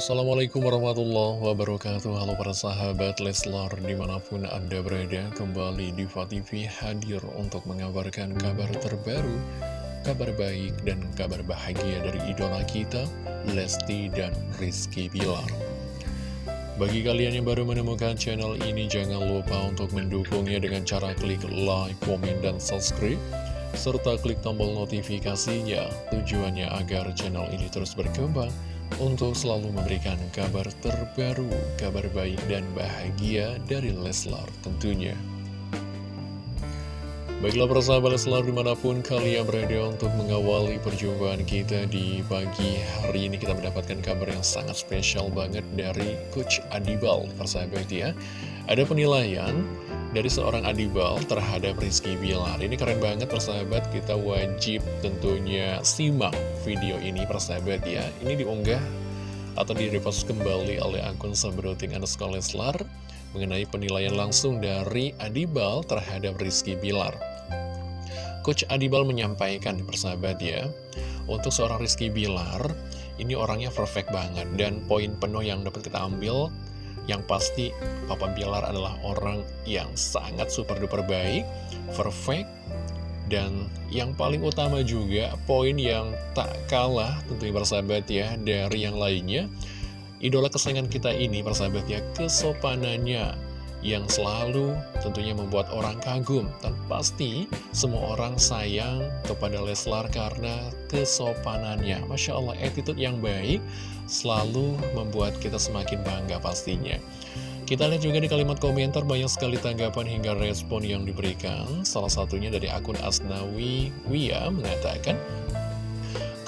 Assalamualaikum warahmatullahi wabarakatuh. Halo para sahabat Leslar di mana pun anda berada Kembali di TV hadir untuk mengabarkan kabar terbaru Kabar baik dan kabar bahagia dari idola kita Lesti dan Rizky Bilar. Bagi kalian yang baru menemukan channel ini Jangan lupa untuk mendukungnya dengan cara klik like, komen, dan subscribe serta klik tombol notifikasinya tujuannya agar channel ini terus berkembang untuk selalu memberikan kabar terbaru, kabar baik dan bahagia dari Leslar tentunya. Baiklah persahabat Leslar di mana pun kalian berada untuk mengawali perjumpaan kita di pagi hari ini kita mendapatkan kabar yang sangat spesial banget dari Coach Adibal persahabat ya. Ada penilaian dari seorang Adibal terhadap Rizky Bilar. Ini keren banget persahabat, kita wajib tentunya simak video ini persahabat ya. Ini diunggah atau direpost kembali oleh akun Sabroting underscore Leslar Mengenai penilaian langsung dari Adibal terhadap Rizky Bilar. Coach Adibal menyampaikan persahabat ya Untuk seorang Rizky Bilar, ini orangnya perfect banget Dan poin penuh yang dapat kita ambil yang pasti Papa Bilar adalah orang yang sangat super duper baik, perfect, dan yang paling utama juga poin yang tak kalah tentunya bersahabat ya dari yang lainnya Idola kesayangan kita ini bersahabat ya kesopanannya yang selalu tentunya membuat orang kagum dan pasti semua orang sayang kepada Leslar karena kesopanannya. Masya Allah attitude yang baik selalu membuat kita semakin bangga pastinya. Kita lihat juga di kalimat komentar banyak sekali tanggapan hingga respon yang diberikan. Salah satunya dari akun Asnawi Wia mengatakan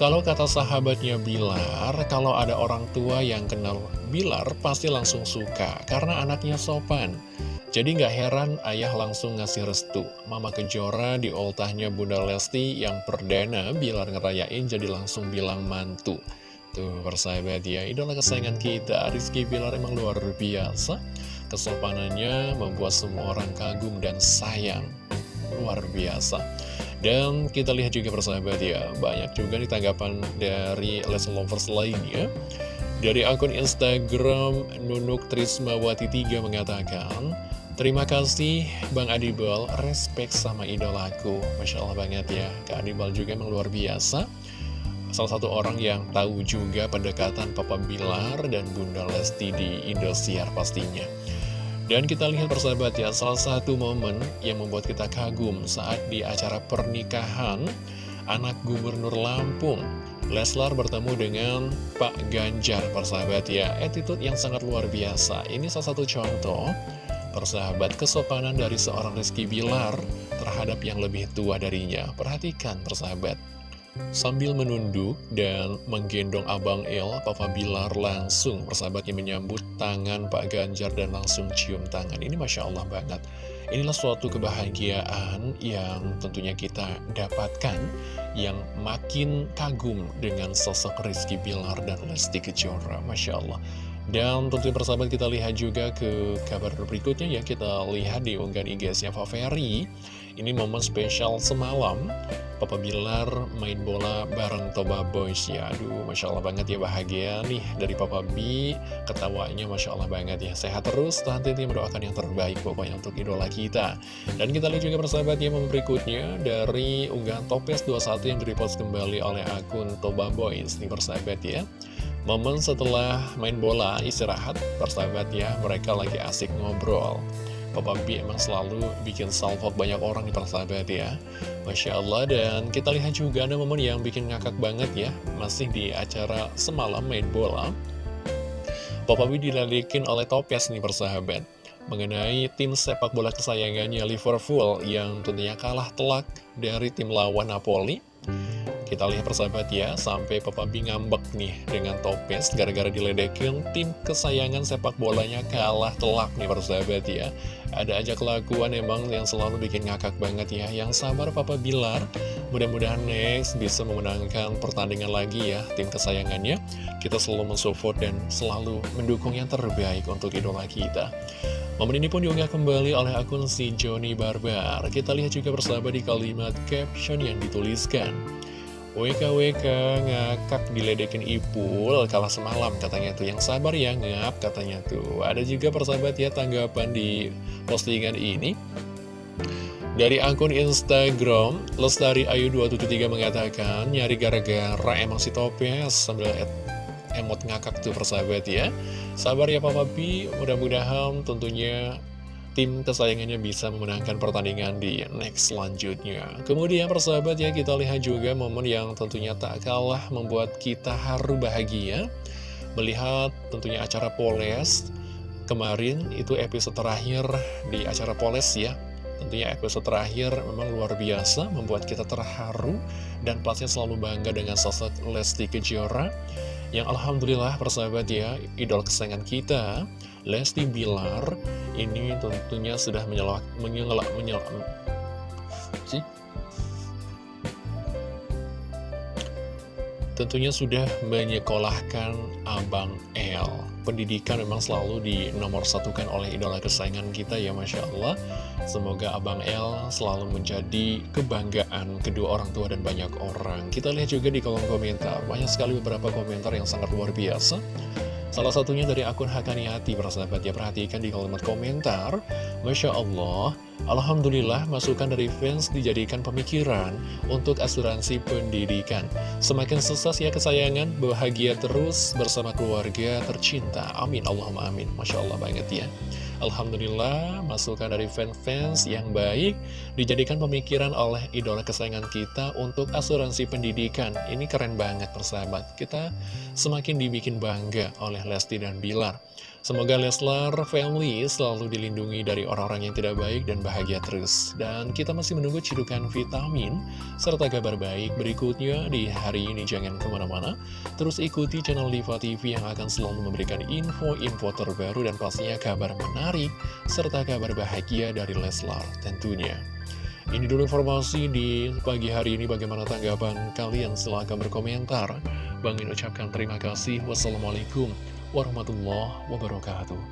kalau kata sahabatnya Bilar, kalau ada orang tua yang kenal Bilar pasti langsung suka karena anaknya sopan. Jadi nggak heran ayah langsung ngasih restu. Mama Kejora di oltahnya Bunda Lesti yang perdana Bilar ngerayain jadi langsung bilang mantu. Tuh persahabat ya, idola kesayangan kita Rizky Bilar emang luar biasa. Kesopanannya membuat semua orang kagum dan sayang. Luar biasa. Dan kita lihat juga persahabat ya, banyak juga nih tanggapan dari lesson lovers lainnya. Dari akun Instagram Nunuk Trismawati 3 mengatakan, Terima kasih Bang Adibal, respect sama idolaku. Masya Allah banget ya, Kak Adibal juga memang luar biasa. Salah satu orang yang tahu juga pendekatan Papa Bilar dan Bunda Lesti di Indosiar pastinya. Dan kita lihat persahabat ya, salah satu momen yang membuat kita kagum saat di acara pernikahan anak gubernur Lampung. Leslar bertemu dengan Pak Ganjar persahabat ya, attitude yang sangat luar biasa. Ini salah satu contoh persahabat kesopanan dari seorang Rizky Bilar terhadap yang lebih tua darinya. Perhatikan persahabat. Sambil menunduk dan menggendong Abang El, Papa Bilar langsung persahabatnya menyambut tangan Pak Ganjar dan langsung cium tangan. Ini Masya Allah banget. Inilah suatu kebahagiaan yang tentunya kita dapatkan yang makin kagum dengan sosok Rizky Bilar dan Lesti Kejora. Masya Allah. Dan tentunya persahabat kita lihat juga ke kabar berikutnya ya Kita lihat di unggahan IG-nya Faveri Ini momen spesial semalam Papa Bilar main bola bareng Toba Boys. Ya Aduh Masya Allah banget ya bahagia nih dari Papa B. Ketawanya Masya Allah banget ya. Sehat terus, nanti mendoakan yang terbaik pokoknya untuk idola kita. Dan kita lihat juga persahabat ya momen berikutnya Dari unggahan Topes 21 yang direpost kembali oleh akun Toba Boys. Nih persahabat ya Momen setelah main bola, istirahat, persahabat ya, mereka lagi asik ngobrol. Papa B emang selalu bikin salvo banyak orang di persahabat ya. Masya Allah, dan kita lihat juga ada momen yang bikin ngakak banget ya, masih di acara semalam main bola. Papa B dilalikin oleh Topes nih persahabat mengenai tim sepak bola kesayangannya Liverpool yang tentunya kalah telak dari tim lawan Napoli kita lihat persahabat ya, sampai Papa B ngambek nih dengan topes gara-gara diledekin tim kesayangan sepak bolanya kalah telak nih persahabat ya. Ada aja kelakuan emang yang selalu bikin ngakak banget ya. Yang sabar Papa Bilar, mudah-mudahan next bisa memenangkan pertandingan lagi ya tim kesayangannya. Kita selalu mensupport dan selalu mendukung yang terbaik untuk idola kita. Momen ini pun diunggah kembali oleh akun si Joni Barbar. Kita lihat juga persahabat di kalimat caption yang dituliskan. WKWK ngakak diledekin Ipul kalah semalam katanya tuh. Yang sabar ya ngap katanya tuh. Ada juga persahabat ya tanggapan di postingan ini. Dari akun Instagram Lestari Ayu 273 mengatakan Nyari gara-gara emang si Topes Sambil emot ngakak tuh persahabat ya. Sabar ya Papa Pi Mudah-mudahan tentunya tim kesayangannya bisa memenangkan pertandingan di next selanjutnya. Kemudian persahabat ya kita lihat juga momen yang tentunya tak kalah membuat kita haru bahagia. Melihat tentunya acara Poles kemarin itu episode terakhir di acara Poles ya. Tentunya episode terakhir memang luar biasa membuat kita terharu dan pastinya selalu bangga dengan sosok Lesti Kejora yang Alhamdulillah persahabat ya idol kesayangan kita Lesti Bilar ini tentunya sudah menyelak, menyelak, menyelak, sih? Tentunya sudah menyekolahkan Abang L. Pendidikan memang selalu di nomor satukan oleh idola kesayangan kita ya Masya Allah. Semoga Abang L selalu menjadi kebanggaan kedua orang tua dan banyak orang. Kita lihat juga di kolom komentar, banyak sekali beberapa komentar yang sangat luar biasa. Salah satunya dari akun Hakaniati, persahabat ya, perhatikan di kalimat komentar. Masya Allah, Alhamdulillah masukan dari fans dijadikan pemikiran untuk asuransi pendidikan. Semakin sukses ya kesayangan, bahagia terus bersama keluarga tercinta. Amin, Allahumma amin. Masya Allah banget ya. Alhamdulillah, masukan dari fans-fans yang baik dijadikan pemikiran oleh idola kesayangan kita untuk asuransi pendidikan. Ini keren banget persahabat. Kita semakin dibikin bangga oleh Lesti dan Bilar. Semoga Leslar family selalu dilindungi dari orang-orang yang tidak baik dan bahagia terus. Dan kita masih menunggu cidukan vitamin serta kabar baik berikutnya di hari ini. Jangan ke mana-mana, terus ikuti channel Diva TV yang akan selalu memberikan info-info terbaru dan pastinya kabar menarik serta kabar bahagia dari Leslar tentunya. Ini dulu informasi di pagi hari ini bagaimana tanggapan kalian silahkan berkomentar. Bang ucapkan terima kasih. Wassalamualaikum warahmatullahi wabarakatuh.